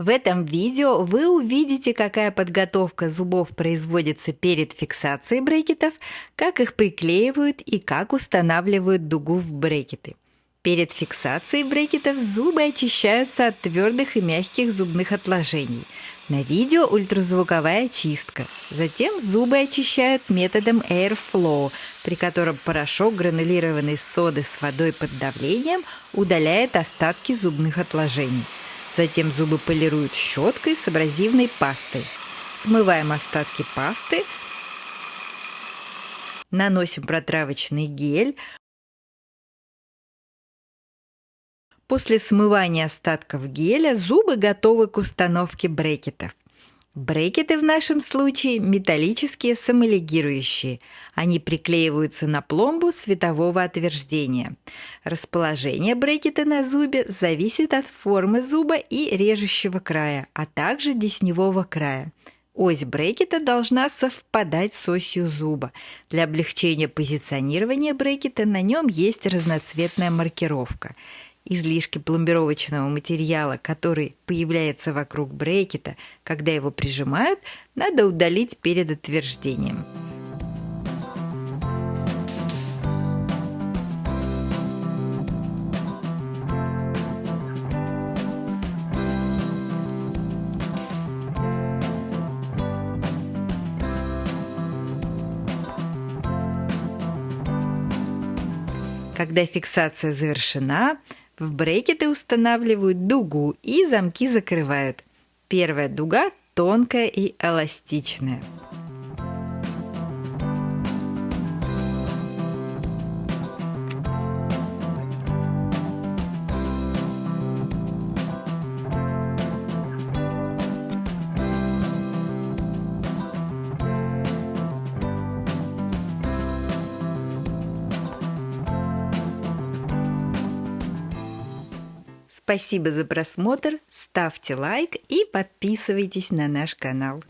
В этом видео вы увидите, какая подготовка зубов производится перед фиксацией брекетов, как их приклеивают и как устанавливают дугу в брекеты. Перед фиксацией брекетов зубы очищаются от твердых и мягких зубных отложений. На видео ультразвуковая чистка. Затем зубы очищают методом Airflow, при котором порошок гранулированной соды с водой под давлением удаляет остатки зубных отложений. Затем зубы полируют щеткой с абразивной пастой. Смываем остатки пасты, наносим протравочный гель. После смывания остатков геля зубы готовы к установке брекетов. Брекеты в нашем случае металлические самолигирующие. Они приклеиваются на пломбу светового отверждения. Расположение брекета на зубе зависит от формы зуба и режущего края, а также десневого края. Ось брекета должна совпадать с осью зуба. Для облегчения позиционирования брекета на нем есть разноцветная маркировка излишки пломбировочного материала, который появляется вокруг брекета, когда его прижимают, надо удалить перед отверждением. Когда фиксация завершена, в брекеты устанавливают дугу и замки закрывают. Первая дуга тонкая и эластичная. Спасибо за просмотр, ставьте лайк и подписывайтесь на наш канал.